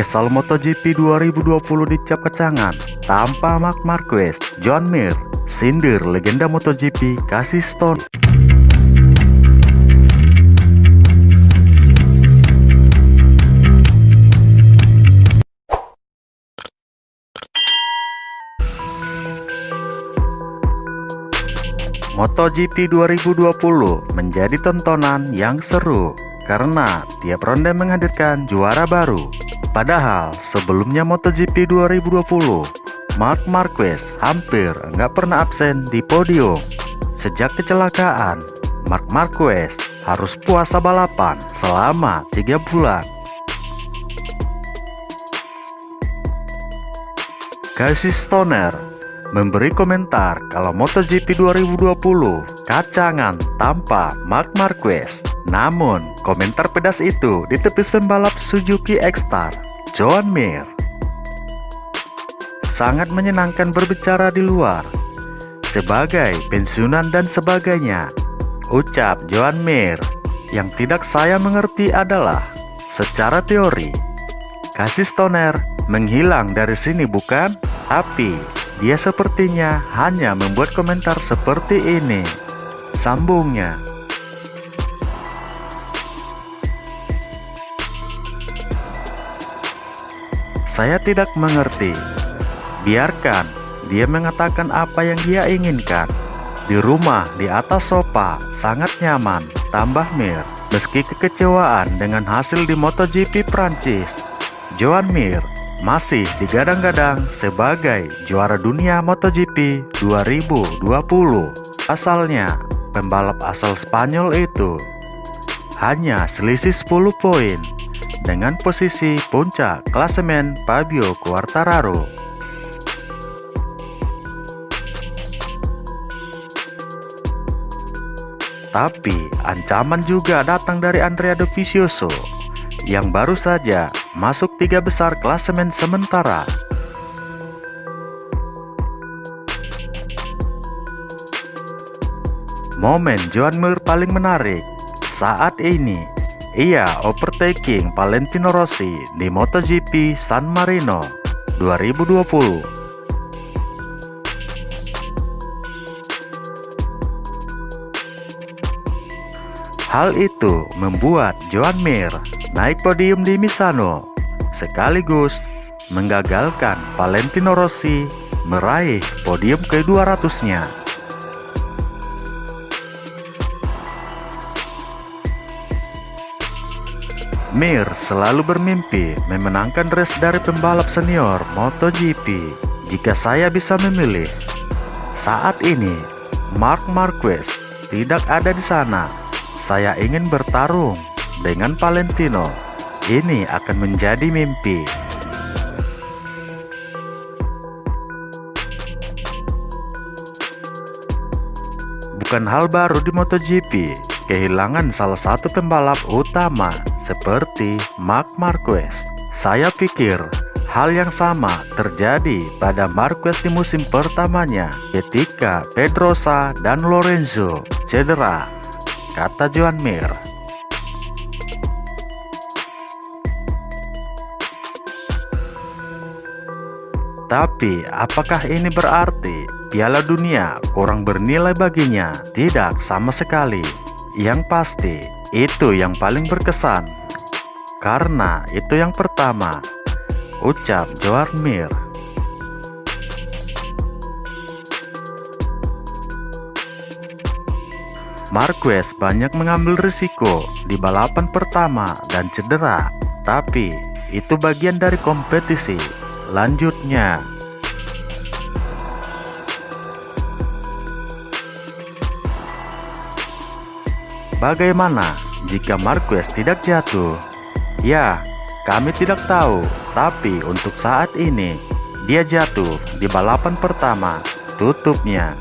Kesal MotoGP 2020 dicap kecangan tanpa Mark Marquez, John Mir, sindir legenda MotoGP kasih Stone. MotoGP 2020 menjadi tontonan yang seru karena tiap ronde menghadirkan juara baru. Padahal sebelumnya MotoGP 2020, Mark Marquez hampir nggak pernah absen di podium. Sejak kecelakaan, Mark Marquez harus puasa balapan selama tiga bulan. Casey Stoner memberi komentar kalau MotoGP 2020 kacangan tanpa Mark Marquez. Namun, komentar pedas itu ditepis pembalap Suzuki X-Star, Joan Mir. Sangat menyenangkan berbicara di luar, sebagai pensiunan dan sebagainya. Ucap Joan Mir, yang tidak saya mengerti adalah, secara teori, kasih stoner menghilang dari sini bukan? Tapi dia sepertinya hanya membuat komentar seperti ini. Sambungnya. Saya tidak mengerti. Biarkan dia mengatakan apa yang dia inginkan. Di rumah di atas sofa sangat nyaman, tambah Mir. Meski kekecewaan dengan hasil di MotoGP Prancis, Joan Mir masih digadang-gadang sebagai juara dunia MotoGP 2020. Asalnya, pembalap asal Spanyol itu hanya selisih 10 poin dengan posisi puncak klasemen Fabio Quartararo. Tapi ancaman juga datang dari Andrea Dovizioso yang baru saja masuk tiga besar klasemen sementara. Momen Joan Mir paling menarik saat ini, ia overtaking Valentino Rossi di MotoGP San Marino 2020. Hal itu membuat Joan Mir naik podium di Misano, sekaligus menggagalkan Valentino Rossi meraih podium ke-200-nya. Mir selalu bermimpi memenangkan race dari pembalap senior MotoGP. Jika saya bisa memilih, saat ini Mark Marquez tidak ada di sana. Saya ingin bertarung dengan Valentino. Ini akan menjadi mimpi. Bukan hal baru di MotoGP, kehilangan salah satu pembalap utama seperti Marc Marquez. Saya pikir hal yang sama terjadi pada Marquez di musim pertamanya ketika Pedrosa dan Lorenzo cedera, kata Joan Mir. Tapi, apakah ini berarti Piala Dunia kurang bernilai baginya? Tidak sama sekali. Yang pasti, itu yang paling berkesan. Karena itu yang pertama, ucap Joan Mir. Marquez banyak mengambil risiko di balapan pertama dan cedera, tapi itu bagian dari kompetisi Lanjutnya, bagaimana jika Marquez tidak jatuh? Ya, kami tidak tahu, tapi untuk saat ini dia jatuh di balapan pertama, tutupnya